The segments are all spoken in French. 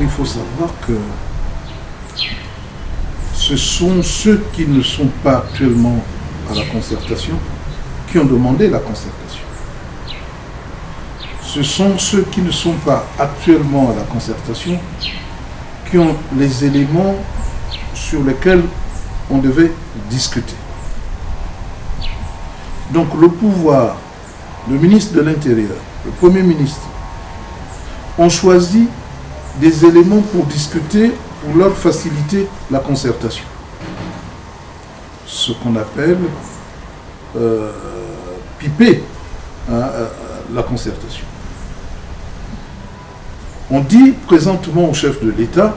Il faut savoir que ce sont ceux qui ne sont pas actuellement à la concertation qui ont demandé la concertation. Ce sont ceux qui ne sont pas actuellement à la concertation qui ont les éléments sur lesquels on devait discuter. Donc le pouvoir, le ministre de l'Intérieur, le Premier ministre, ont choisi des éléments pour discuter, pour leur faciliter la concertation. Ce qu'on appelle euh, piper hein, euh, la concertation. On dit présentement au chef de l'État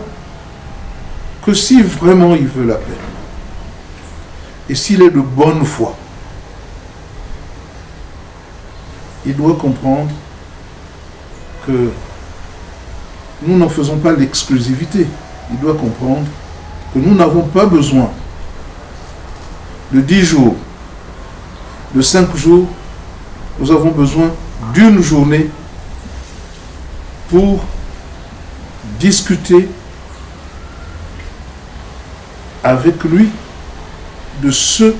que si vraiment il veut la paix, et s'il est de bonne foi, il doit comprendre que nous n'en faisons pas l'exclusivité. Il doit comprendre que nous n'avons pas besoin de 10 jours, de 5 jours, nous avons besoin d'une journée pour discuter avec lui de ce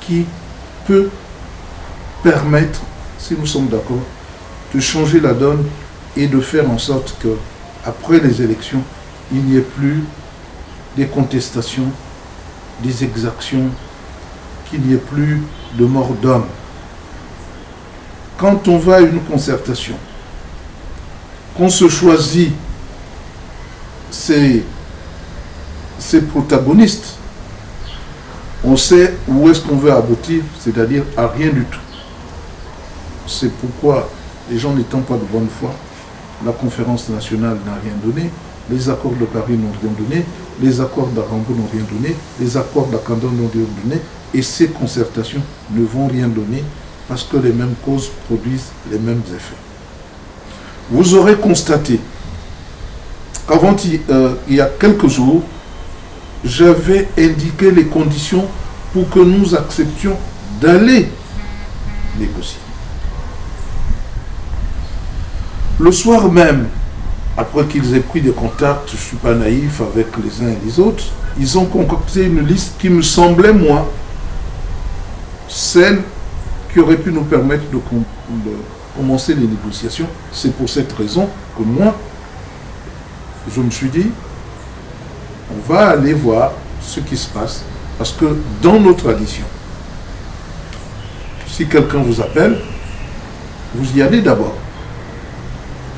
qui peut permettre, si nous sommes d'accord, de changer la donne et de faire en sorte que après les élections, il n'y ait plus des contestations, des exactions, qu'il n'y ait plus de mort d'homme. Quand on va à une concertation, qu'on se choisit ses, ses protagonistes, on sait où est-ce qu'on veut aboutir, c'est-à-dire à rien du tout. C'est pourquoi, les gens n'étant pas de bonne foi, la conférence nationale n'a rien donné, les accords de Paris n'ont rien donné, les accords d'Arambo n'ont rien donné, les accords d'Akandon n'ont rien donné, et ces concertations ne vont rien donner parce que les mêmes causes produisent les mêmes effets. Vous aurez constaté qu'avant, euh, il y a quelques jours, j'avais indiqué les conditions pour que nous acceptions d'aller négocier. Le soir même, après qu'ils aient pris des contacts, je ne suis pas naïf avec les uns et les autres, ils ont concocté une liste qui me semblait, moi, celle qui aurait pu nous permettre de, commencer les négociations. C'est pour cette raison que moi, je me suis dit, on va aller voir ce qui se passe, parce que dans nos traditions, si quelqu'un vous appelle, vous y allez d'abord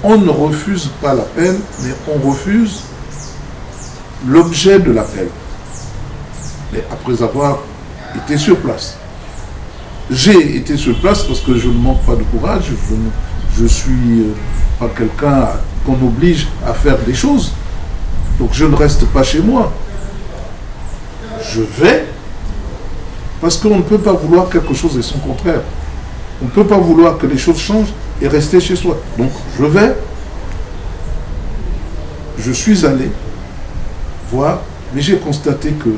on ne refuse pas l'appel, mais on refuse l'objet de l'appel. Mais après avoir été sur place. J'ai été sur place parce que je ne manque pas de courage, je ne suis euh, pas quelqu'un qu'on oblige à faire des choses. Donc je ne reste pas chez moi. Je vais parce qu'on ne peut pas vouloir quelque chose et son contraire. On ne peut pas vouloir que les choses changent et rester chez soi. Donc je vais, je suis allé voir, mais j'ai constaté que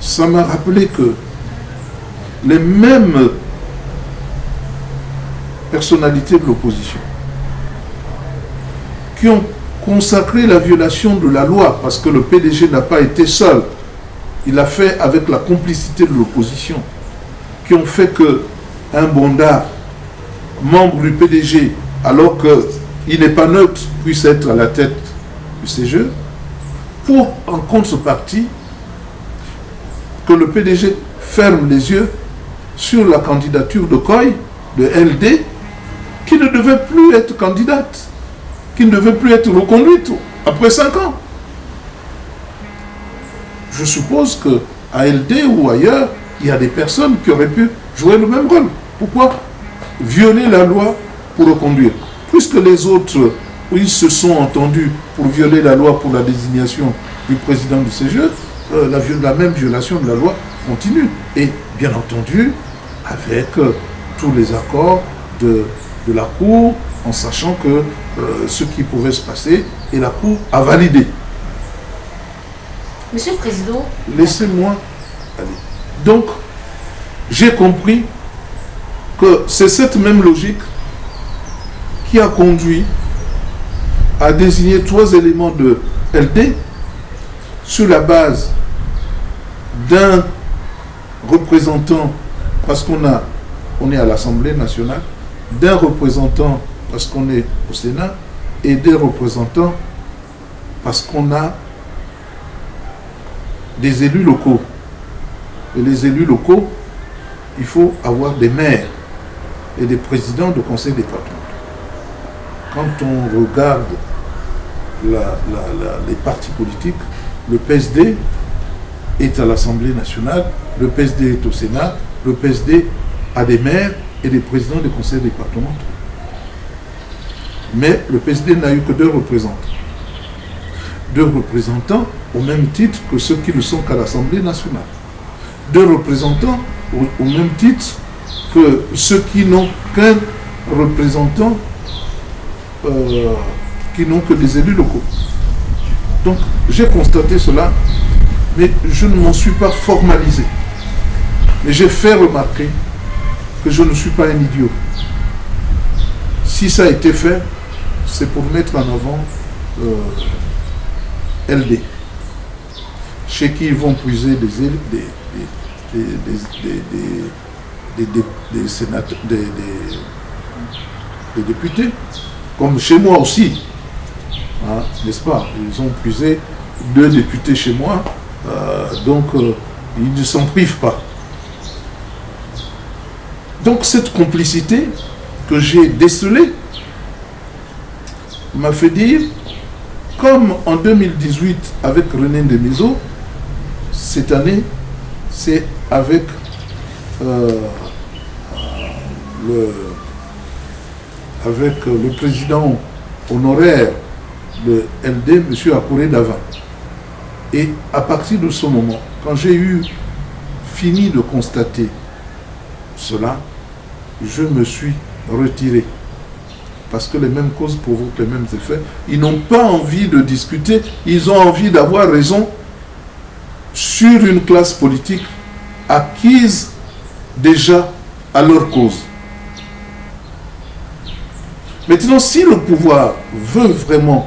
ça m'a rappelé que les mêmes personnalités de l'opposition qui ont consacré la violation de la loi parce que le PDG n'a pas été seul. Il a fait avec la complicité de l'opposition qui ont fait que un Bonda, membre du PDG, alors qu'il n'est pas neutre, puisse être à la tête du CGE, pour en contrepartie que le PDG ferme les yeux sur la candidature de Coy, de LD, qui ne devait plus être candidate, qui ne devait plus être reconduite après cinq ans. Je suppose que à LD ou ailleurs, il y a des personnes qui auraient pu jouer le même rôle. Pourquoi violer la loi pour reconduire? Puisque les autres, ils se sont entendus pour violer la loi pour la désignation du président du CGE, euh, la, même violation de la loi continue. Et bien entendu, avec euh, tous les accords de, la Cour, en sachant que euh, ce qui pouvait se passer, et la Cour a validé. Monsieur le Président... Laissez-moi aller. Donc, j'ai compris que c'est cette même logique qui a conduit a désigné trois éléments de LD sur la base d'un représentant, parce qu'on a, on est à l'Assemblée nationale, d'un représentant parce qu'on est au Sénat, et des représentants parce qu'on a des élus locaux. Et les élus locaux, il faut avoir des maires et des présidents de conseil départemental. Quand on regarde les partis politiques, le PSD est à l'Assemblée nationale, le PSD est au Sénat, le PSD a des maires et des présidents de conseils départementaux. Mais le PSD n'a eu que deux représentants. Deux représentants au même titre que ceux qui ne sont qu'à l'Assemblée nationale. Deux représentants au, même titre que ceux qui n'ont qu'un représentant, euh, qui n'ont que des élus locaux. Donc j'ai constaté cela, mais je ne m'en suis pas formalisé. Mais j'ai fait remarquer que je ne suis pas un idiot. Si ça a été fait, c'est pour mettre en avant euh, LD, chez qui ils vont puiser des, des, des, sénateurs, des, députés, comme chez moi aussi, hein, n'est-ce pas? Ils ont puisé deux députés chez moi, euh, donc euh, ils ne s'en privent pas. Donc cette complicité que j'ai décelée m'a fait dire, comme en 2018 avec René Demiso, cette année, c'est avec euh, le, avec le président honoraire de LD, M. Akouré Davin. Et à partir de ce moment, quand j'ai eu fini de constater cela, je me suis retiré. Parce que les mêmes causes provoquent les mêmes effets. Ils n'ont pas envie de discuter, ils ont envie d'avoir raison sur une classe politique acquise déjà à leur cause. Maintenant, si le pouvoir veut vraiment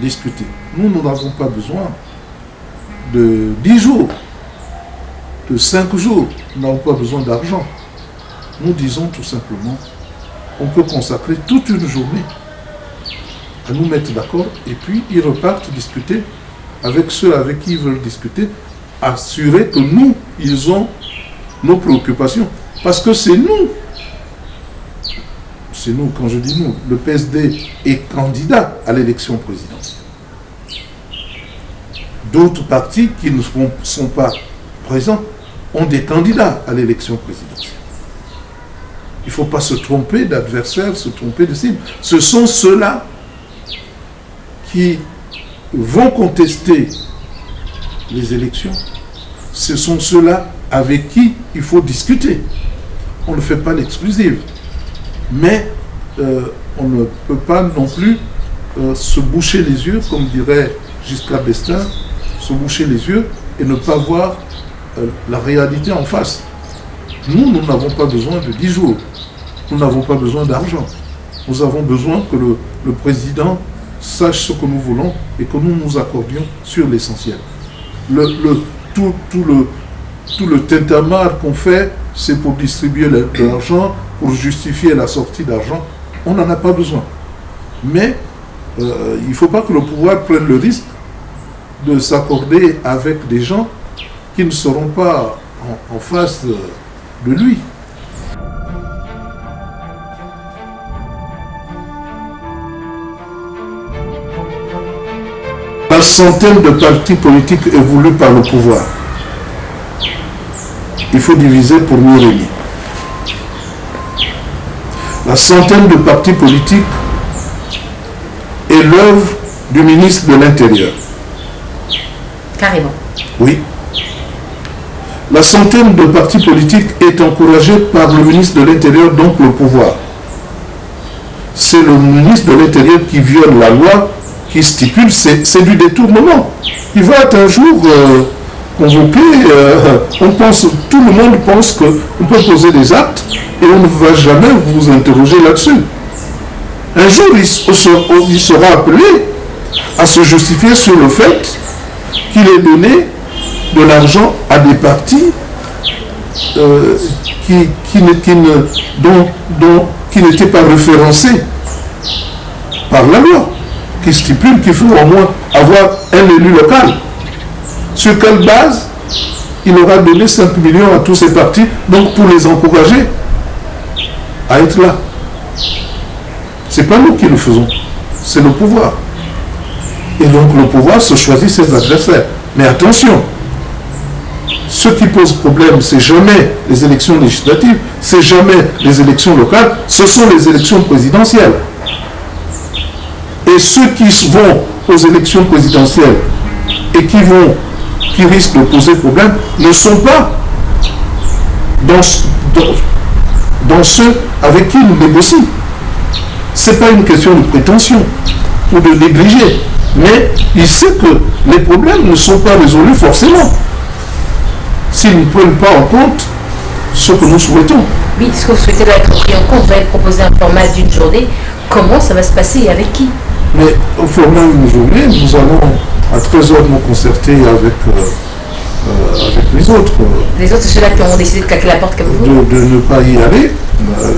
discuter, nous, n'avons pas besoin de 10 jours, de 5 jours, nous n'avons pas besoin d'argent. Nous disons tout simplement, on peut consacrer toute une journée à nous mettre d'accord et puis ils repartent discuter avec ceux avec qui ils veulent discuter, assurer que nous, ils ont nos préoccupations. Parce que c'est nous, c'est nous, quand je dis nous, le PSD est candidat à l'élection présidentielle. D'autres partis qui ne sont pas présents ont des candidats à l'élection présidentielle. Il ne faut pas se tromper d'adversaire, se tromper de cible. Ce sont ceux-là qui vont contester les élections. Ce sont ceux-là avec qui il faut discuter. On ne fait pas l'exclusive. Mais euh, on ne peut pas non plus euh, se boucher les yeux, comme dirait Giscard d'Estaing, se boucher les yeux et ne pas voir euh, la réalité en face. Nous, nous n'avons pas besoin de 10 jours. Nous n'avons pas besoin d'argent. Nous avons besoin que le, président sache ce que nous voulons et que nous nous accordions sur l'essentiel. Le, tout, le, tout tintamarre qu'on fait, c'est pour distribuer l'argent, pour justifier la sortie d'argent. On n'en a pas besoin. Mais euh, il ne faut pas que le pouvoir prenne le risque de s'accorder avec des gens qui ne seront pas en face de lui. La centaine de partis politiques évoluent par le pouvoir. Il faut diviser pour mieux régner. La centaine de partis politiques est l'œuvre du ministre de l'Intérieur. Carrément. Oui. La centaine de partis politiques est encouragée par le ministre de l'Intérieur, donc le pouvoir. C'est le ministre de l'Intérieur qui viole la loi qui stipule, c'est du détournement. Il va être un jour euh, convoqué, euh, on pense, tout le monde pense qu'on peut poser des actes et on ne va jamais vous interroger là-dessus. un jour il sera appelé à se justifier sur le fait qu'il ait donné de l'argent à des partis euh, qui, qui, dont, qui n'étaient pas référencés par la loi, qui stipule qu'il faut au moins avoir un élu local. Sur quelle base il aura donné 5 millions à tous ces partis, donc pour les encourager à être là. Ce n'est pas nous qui le faisons, c'est le pouvoir. Et donc le pouvoir se choisit ses adversaires. Mais attention, ce qui pose problème, c'est jamais les élections législatives, c'est jamais les élections locales, ce sont les élections présidentielles. Et ceux qui vont aux élections présidentielles et qui vont, qui risquent de poser problème, ne sont pas dans, ceux avec qui nous négocions. Ce n'est pas une question de prétention ou de négliger, mais il sait que les problèmes ne sont pas résolus forcément s'ils ne prennent pas en compte ce que nous souhaitons. Oui, ce que vous souhaitez être pris en compte, vous allez proposer un format d'une journée. Comment ça va se passer et avec qui? Mais au format d'une journée, nous allons à 13h nous concerter avec, euh, euh, avec les autres. Les autres, c'est ceux-là qui ont décidé de claquer la porte comme vous de, ne pas y aller. Euh,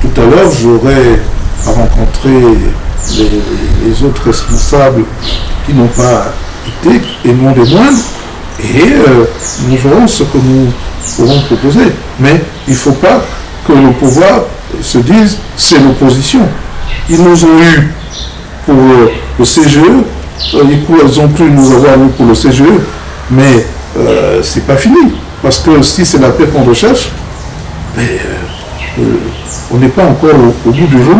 tout à l'heure, j'aurai à rencontrer les, les, autres responsables qui n'ont pas été, et non des moindres, et euh, nous verrons ce que nous pourrons proposer. Mais il ne faut pas que le pouvoir se dise c'est l'opposition. Ils nous ont eu pour euh, le CGE, euh, ils ont pu nous avoir eu pour le CGE, mais euh, c'est pas fini. Parce que si c'est la paix qu'on recherche, on n'est pas encore au, bout du jour.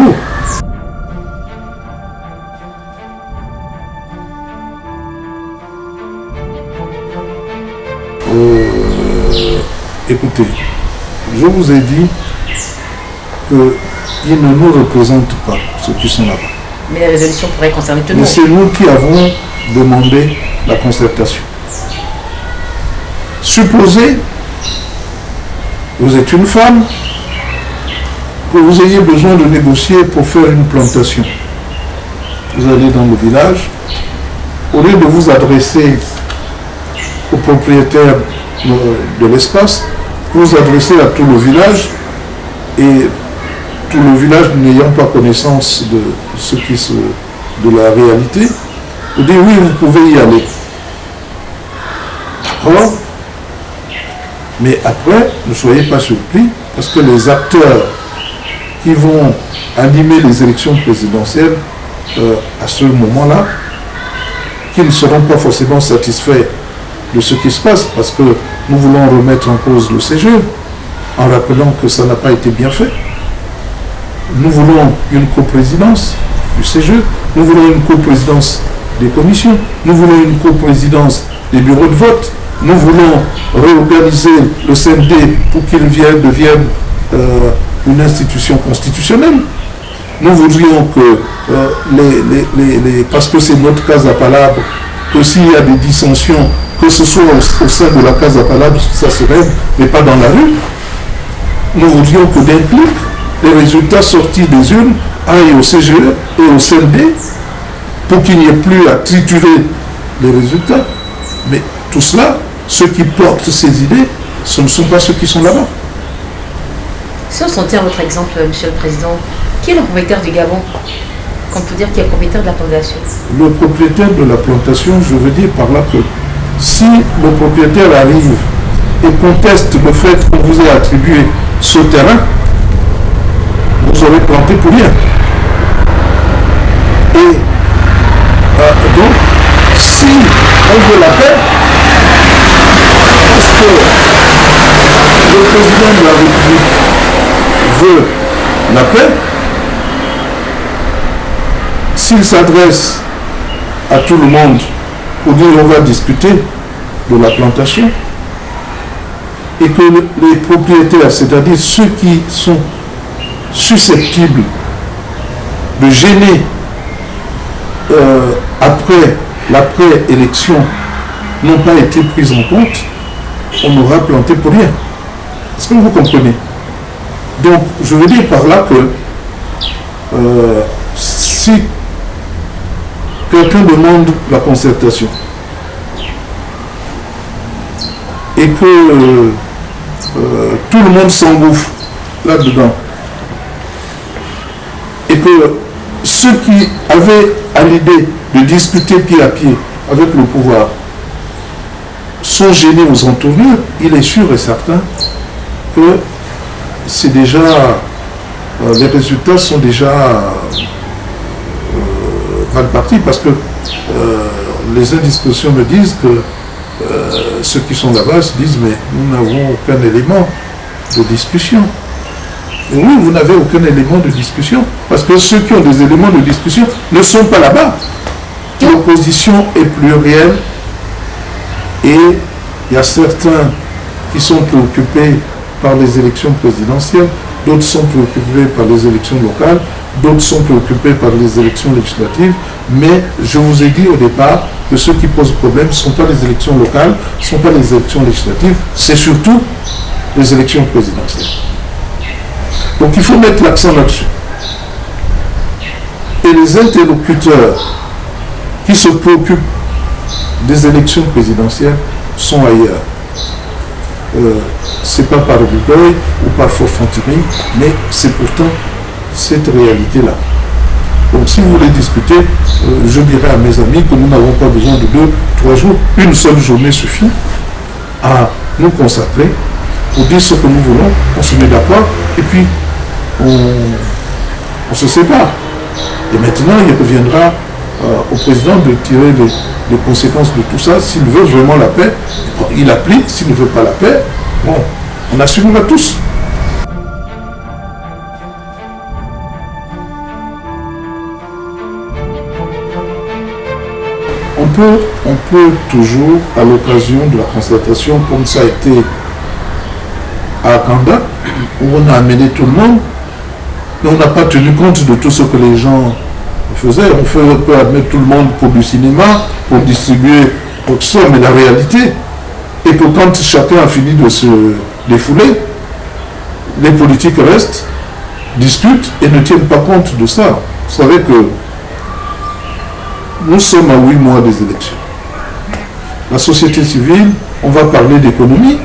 écoutez, je vous ai dit qu'ils ne nous représentent pas, ceux qui sont là-bas. Mais la résolution pourrait concerner tout le monde. C'est nous qui avons demandé la concertation. Supposez, vous êtes une femme, que vous ayez besoin de négocier pour faire une plantation. Vous allez dans le village, au lieu de vous adresser au propriétaire de l'espace, vous adressez à tout le village et tout le village n'ayant pas connaissance de la réalité, vous dit oui, vous pouvez y aller. D'accord Mais après, ne soyez pas surpris, parce que les acteurs qui vont animer les élections présidentielles euh, à ce moment-là, qui ne seront pas forcément satisfaits de ce qui se passe, parce que nous voulons remettre en cause le CGE, en rappelant que ça n'a pas été bien fait. Nous voulons une coprésidence du CGE, nous voulons une coprésidence des commissions, nous voulons une coprésidence des bureaux de vote, nous voulons réorganiser le CND pour qu'il devienne euh, une institution constitutionnelle. Nous voudrions que euh, parce que c'est notre cas à palabre, que s'il y a des dissensions que ce soit au, sein de la Casa Palabra, ça se règle, mais pas dans la rue. Nous voudrions que d'un clic, les résultats sortis des urnes aillent au CGE et au CND pour qu'il n'y ait plus à triturer les résultats. Mais tout cela, ceux qui portent ces idées, ce ne sont pas ceux qui sont là-bas. Si on s'en tient à votre exemple, Monsieur le Président, qui est le propriétaire du Gabon? Qu'on peut dire qui est le propriétaire de la plantation Le propriétaire de la plantation, je veux dire par là que si le propriétaire arrive et conteste le fait qu'on vous ait attribué ce terrain, aurez planté pour rien. Et euh, donc, si on veut la paix, parce que le président de la République veut la paix, s'il s'adresse à tout le monde pour dire on va discuter de la plantation et que les propriétaires, c'est-à-dire ceux qui sont susceptibles de gêner euh, après l'après-élection n'ont pas été pris en compte, on aura planté pour rien. Est-ce que vous comprenez? Donc, je veux dire par là que euh, si quelqu'un demande la concertation et que euh, tout le monde s'engouffre là-dedans, ceux qui avaient à l'idée de discuter pied à pied avec le pouvoir sont gênés aux entournures, il est sûr et certain que c'est déjà, euh, les résultats sont déjà euh, mal partis parce que euh, les indiscussions me disent que ceux qui sont là-bas se disent mais nous n'avons aucun élément de discussion. Oui, vous n'avez aucun élément de discussion parce que ceux qui ont des éléments de discussion ne sont pas là-bas. L'opposition est plurielle et il y a certains qui sont préoccupés par les élections présidentielles, d'autres sont préoccupés par les élections locales, d'autres sont préoccupés par les élections législatives, mais je vous ai dit au départ que ce qui pose problème ne sont pas les élections locales, ne sont pas les élections législatives, c'est surtout les élections présidentielles. Donc il faut mettre l'accent là-dessus. Et les interlocuteurs qui se préoccupent des élections présidentielles sont ailleurs. Euh, c'est pas par orgueil ou par forfanterie, mais c'est pourtant cette réalité-là. Donc si vous voulez discuter, euh, je dirais à mes amis que nous n'avons pas besoin de deux, trois jours. Une seule journée suffit à nous consacrer pour dire ce que nous voulons, on se met d'accord et puis on, se sépare. Et maintenant, il reviendra euh, au président de tirer les, conséquences de tout ça. S'il veut vraiment la paix, il applique. S'il ne veut pas la paix, bon, on assumera tous. On peut, on peut toujours, à l'occasion de la concertation, comme ça a été à Kanda, où on a amené tout le monde, mais on n'a pas tenu compte de tout ce que les gens faisaient. On, fait, on peut admettre tout le monde pour du cinéma, pour distribuer pour ça, mais la réalité est que quand chacun a fini de se défouler, les politiques restent, discutent et ne tiennent pas compte de ça. Vous savez que nous sommes à huit mois des élections. La société civile, on va parler d'économie,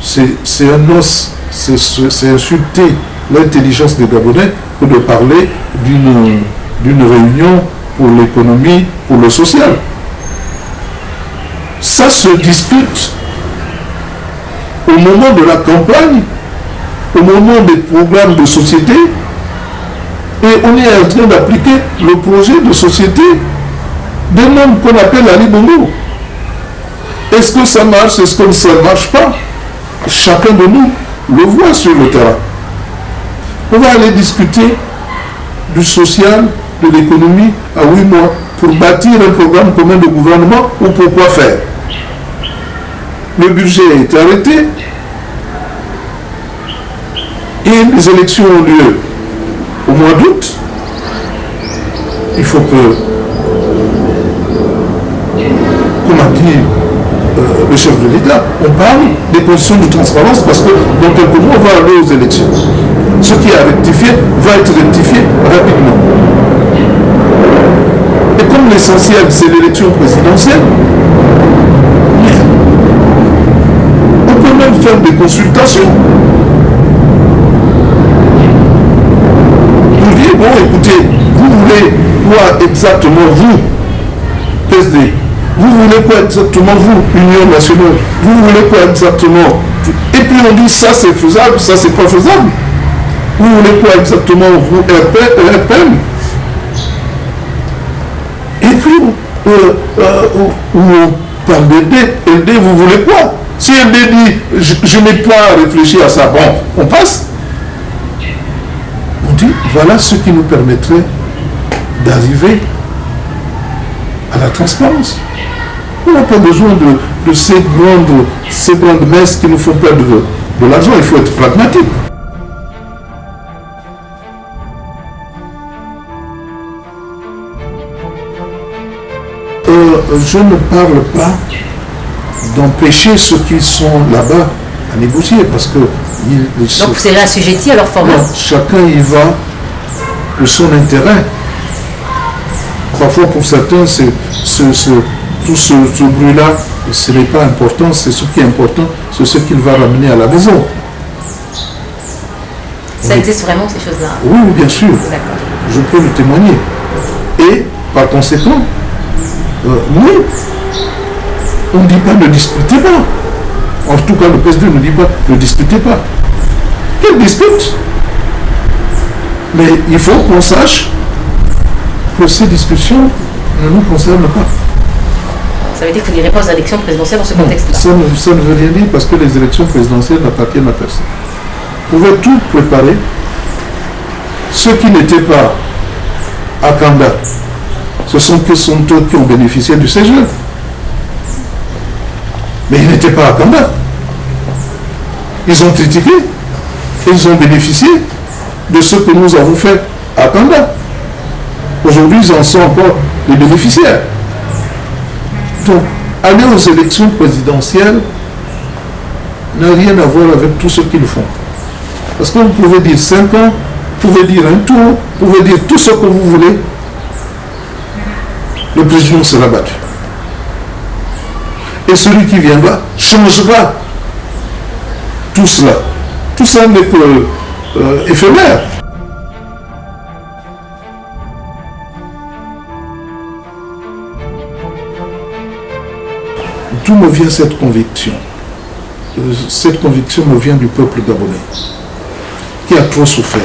c'est un os, c'est insulter l'intelligence des Gabonais que de parler d'une réunion pour l'économie, pour le social. Ça se discute au moment de la campagne, au moment des programmes de société, et on est en train d'appliquer le projet de société des membres qu'on appelle Ali Bongo. Est-ce que ça marche Est-ce que ça ne marche pas? Chacun de nous le voit sur le terrain. On va aller discuter du social, de l'économie à huit mois pour bâtir un programme commun de gouvernement ou pour quoi faire? Le budget est arrêté et les élections ont lieu au mois d'août. Il faut que, comme a dit euh, le chef de l'État, on parle des conditions de transparence parce que dans quelques mois, on va aller aux élections ce qui est rectifié va être rectifié rapidement. Et comme l'essentiel, c'est l'élection présidentielle, on peut même faire des consultations. Vous dites, bon, écoutez, vous voulez quoi exactement vous, PSD Vous voulez quoi exactement vous, Union nationale? Vous voulez quoi exactement? Et puis on dit, ça c'est faisable, ça c'est pas faisable. Vous voulez quoi exactement, vous, RPM Et puis, euh, euh, on parle d'aider. vous voulez quoi? Si LD dit, je, n'ai pas réfléchi à ça, bon, on passe. On dit, voilà ce qui nous permettrait d'arriver à la transparence. On n'a pas besoin de, ces, grandes, ces grandes messes qui nous font perdre de l'argent, il faut être pragmatique. Je ne parle pas d'empêcher ceux qui sont là-bas à négocier parce que Donc c'est assujetti à leur format Chacun y va de son intérêt. Parfois, pour certains, c'est tout ce, bruit-là, ce n'est pas important, c'est ce qui est important, c'est ce qu'il va ramener à la maison. Ça existe vraiment, ces choses-là? Oui, bien sûr. Je peux le témoigner. Et, par conséquent, euh, oui, on ne dit pas ne discutez pas. En tout cas, le président ne dit pas ne discutez pas. Quelle dispute Mais il faut qu'on sache que ces discussions ne nous concernent pas. Ça veut dire que les réponses à l'élection présidentielle dans ce contexte-là ça, ça, ne veut rien dire parce que les élections présidentielles n'appartiennent à personne. Vous pouvez tout préparer. Ceux qui n'étaient pas à Kanda, ce sont que sont eux qui ont bénéficié du CGE. Mais ils n'étaient pas à Kanda. Ils ont critiqué ils ont bénéficié de ce que nous avons fait à Kanda. Aujourd'hui, ils en sont encore les bénéficiaires. Donc, aller aux élections présidentielles n'a rien à voir avec tout ce qu'ils font. Parce que vous pouvez dire 5 ans, vous pouvez dire un tour, vous pouvez dire tout ce que vous voulez, le président sera battu. Et celui qui viendra changera tout cela. Tout ça n'est que euh, éphémère. D'où me vient cette conviction? Euh, Cette conviction me vient du peuple gabonais, qui a trop souffert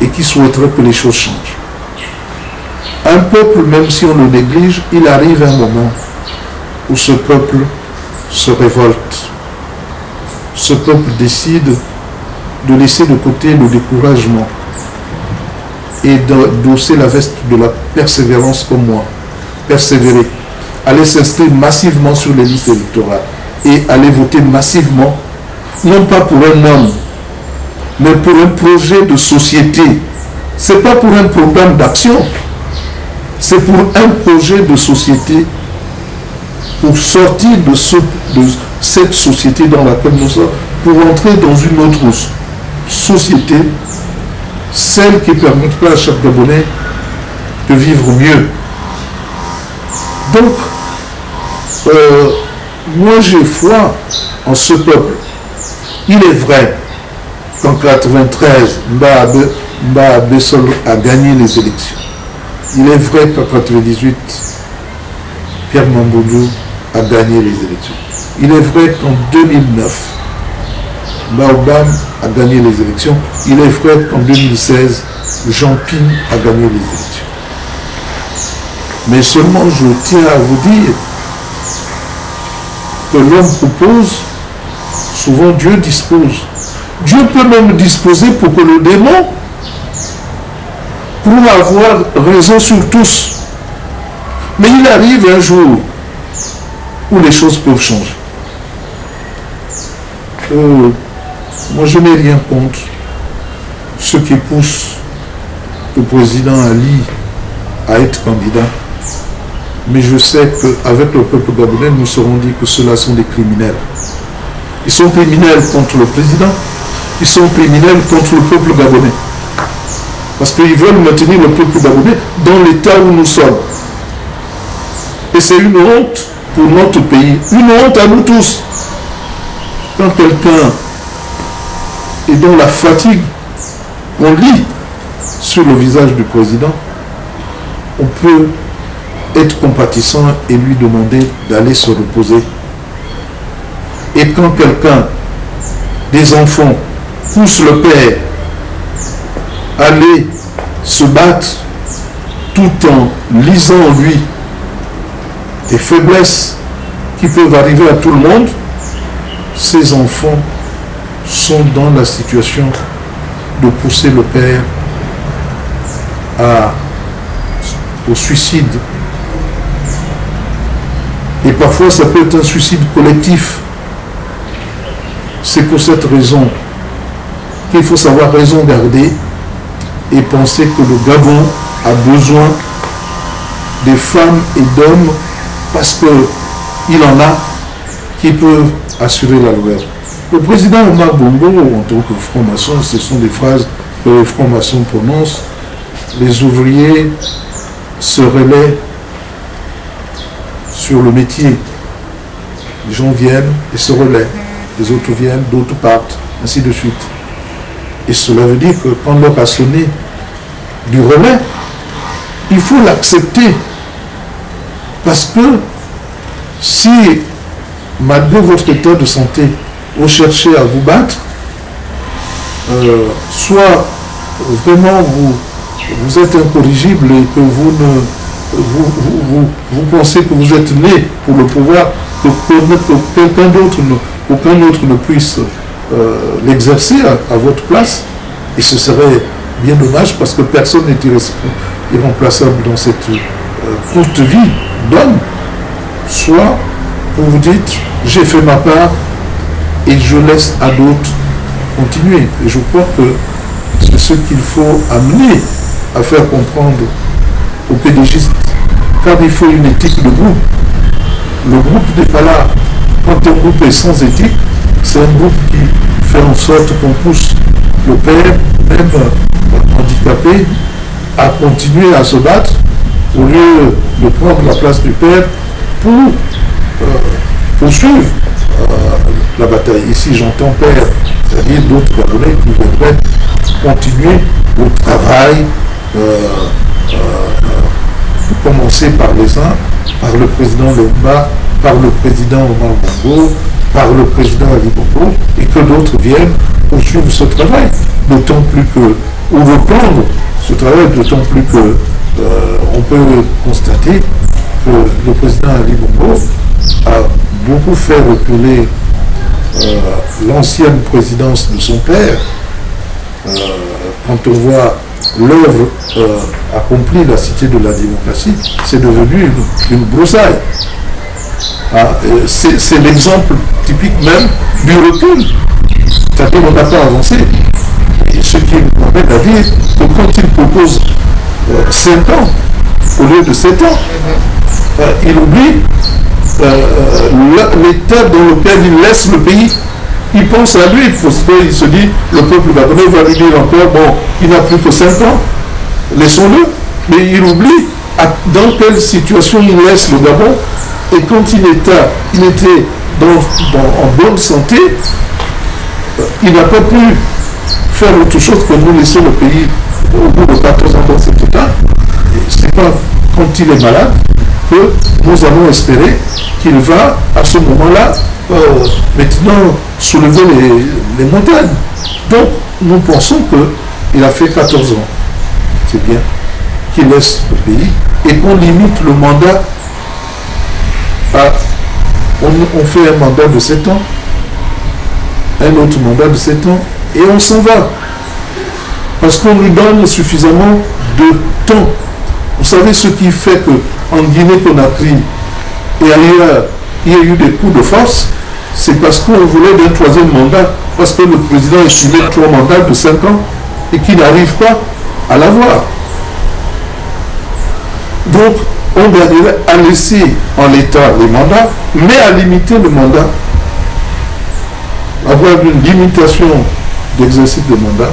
et qui souhaiterait que les choses changent. Un peuple, même si on le néglige, il arrive un moment où ce peuple se révolte. Ce peuple décide de laisser de côté le découragement et d'osser la veste de la persévérance comme moi. Persévérer. Aller s'inscrire massivement sur les listes électorales et aller voter massivement, non pas pour un homme, mais pour un projet de société. Ce n'est pas pour un programme d'action, c'est pour un projet de société pour sortir de, cette société dans laquelle nous sommes, pour entrer dans une autre société, celle qui permettra à chaque Gabonais de vivre mieux. Donc, euh, moi j'ai foi en ce peuple. Il est vrai qu'en 93, Mba Bessol a gagné les élections. Il est vrai qu'en 98, Pierre Mamboudou a gagné les élections. Il est vrai qu'en 2009, Baobam a gagné les élections. Il est vrai qu'en 2016, Jean Ping a gagné les élections. Mais seulement je tiens à vous dire que l'homme propose, souvent Dieu dispose. Dieu peut même disposer pour que le démon, pour avoir raison sur tous. Mais il arrive un jour où les choses peuvent changer. Euh, moi, je n'ai rien contre ce qui pousse le président Ali à être candidat. Mais je sais qu'avec le peuple gabonais, nous serons dit que ceux-là sont des criminels. Ils sont criminels contre le président, ils sont criminels contre le peuple gabonais. Parce qu'ils veulent maintenir le peuple gabonais dans l'état où nous sommes. Et c'est une honte pour notre pays, une honte à nous tous. Quand quelqu'un est dans la fatigue on lit sur le visage du président, on peut être compatissant et lui demander d'aller se reposer. Et quand quelqu'un, des enfants, pousse le père aller se battre tout en lisant en lui des faiblesses qui peuvent arriver à tout le monde, ces enfants sont dans la situation de pousser le père au suicide. Et parfois, ça peut être un suicide collectif. C'est pour cette raison qu'il faut savoir raison garder et penser que le Gabon a besoin des femmes et d'hommes parce qu'il en a qui peuvent assurer la loi. Le président Omar Bongo, en tant que franc-maçon, ce sont des phrases que les francs-maçons prononcent, les ouvriers se relaient sur le métier. Les gens viennent et se relaient. Les autres viennent, d'autres partent, ainsi de suite. Et cela veut dire que quand l'heure a sonné du relais, il faut l'accepter. Parce que si, malgré votre état de santé, vous cherchez à vous battre, euh, soit vraiment vous, vous êtes incorrigible et que vous ne vous, vous, pensez que vous êtes né pour le pouvoir, que, quelqu'un d'autre ne, aucun autre ne puisse l'exercer à, votre place, et ce serait bien dommage parce que personne n'est irremplaçable dans cette euh, courte vie d'homme, soit vous vous dites, j'ai fait ma part et je laisse à d'autres continuer. Et je crois que c'est ce qu'il faut amener à faire comprendre aux pédagogistes. Car il faut une éthique de groupe. Le groupe n'est pas là. Quand un groupe est sans éthique, c'est un groupe qui fait en sorte qu'on pousse le père, même handicapé, à continuer à se battre au lieu de prendre la place du père pour euh, poursuivre euh, la bataille. Ici, j'entends père, c'est-à-dire d'autres Gabonais qui voudraient continuer le travail, euh, commencer par les uns, par le président Lomba, par le président Omar Bongo, par le président Ali Bongo, et que d'autres viennent poursuivre ce travail. D'autant plus que, ou reprendre ce travail, d'autant plus que on peut constater que le président Ali Bongo a beaucoup fait reculer euh, l'ancienne présidence de son père, euh, quand on voit l'œuvre euh, accomplie, la cité de la démocratie, c'est devenu une, broussaille. Ah, c'est l'exemple typique même du recul. C'est-à-dire qu'on n'a pas avancé. Et ce qui m'amène à dire que quand il propose 5 ans au lieu de 7 ans, il oublie l'état dans lequel il laisse le pays, il pense à lui, parce qu'il se dit, le peuple gabonais va lui dire encore, bon, il n'a plus que 5 ans, laissons-le, mais il oublie dans quelle situation il laisse le Gabon, et quand il était, il était en bonne santé, il n'a pas pu faire autre chose que nous laisser le pays au bout de 14 ans dans cet état. C'est pas quand il est malade que nous allons espérer qu'il va, à ce moment-là, euh, maintenant soulever les, montagnes. Donc, nous pensons qu'il a fait 14 ans. C'est bien qu'il laisse le pays et qu'on limite le mandat On, fait un mandat de 7 ans, un autre mandat de 7 ans, et on s'en va. Parce qu'on lui donne suffisamment de temps. Vous savez ce qui fait que en Guinée-Conakry et ailleurs, il y a eu des coups de force, c'est parce qu'on voulait d'un troisième mandat, parce que le président est suivi trois mandats de cinq ans et qu'il n'arrive pas à l'avoir. Donc, on à laisser en l'état les mandats, mais à limiter le mandat. Avoir une limitation d'exercice de mandat.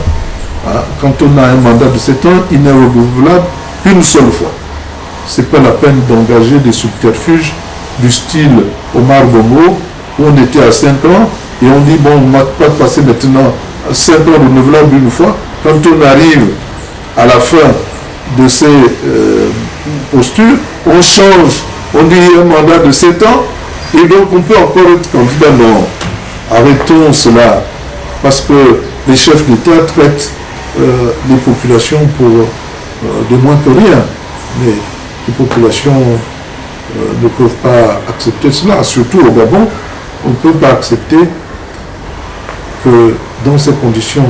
Hein, quand on a un mandat de 7 ans, il n'est renouvelable qu'une seule fois c'est pas la peine d'engager des subterfuges du style Omar Bongo, où on était à 5 ans, et on dit, bon, on ne va pas passer maintenant 5 ans renouvelables une fois. Quand on arrive à la fin de ces euh, postures, on change, on dit un mandat de 7 ans, et donc on peut encore être candidat. Non, arrêtons cela, parce que les chefs d'État traitent euh, les populations pour euh, de moins que rien. Mais les populations euh, ne peuvent pas accepter cela. Surtout au Gabon, on ne peut pas accepter que dans ces conditions,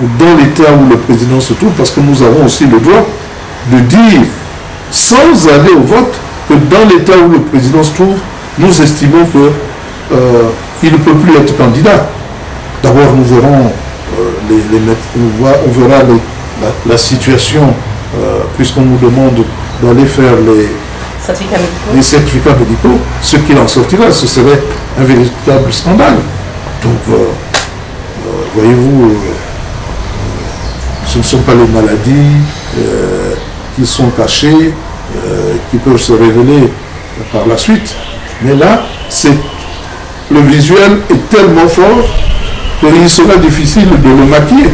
ou dans l'état où le président se trouve, parce que nous avons aussi le droit de dire, sans aller au vote, que dans l'état où le président se trouve, nous estimons qu'il euh, ne peut plus être candidat. D'abord, nous verrons euh, les, on, verra la, situation, puisqu'on nous demande d'aller faire les certificats médicaux. ce qu'il en sortira, ce serait un véritable scandale. Donc, euh, euh, voyez-vous, euh, Ce ne sont pas les maladies euh, qui sont cachées, euh, qui peuvent se révéler par la suite. Mais là, le visuel est tellement fort qu'il sera difficile de le maquiller.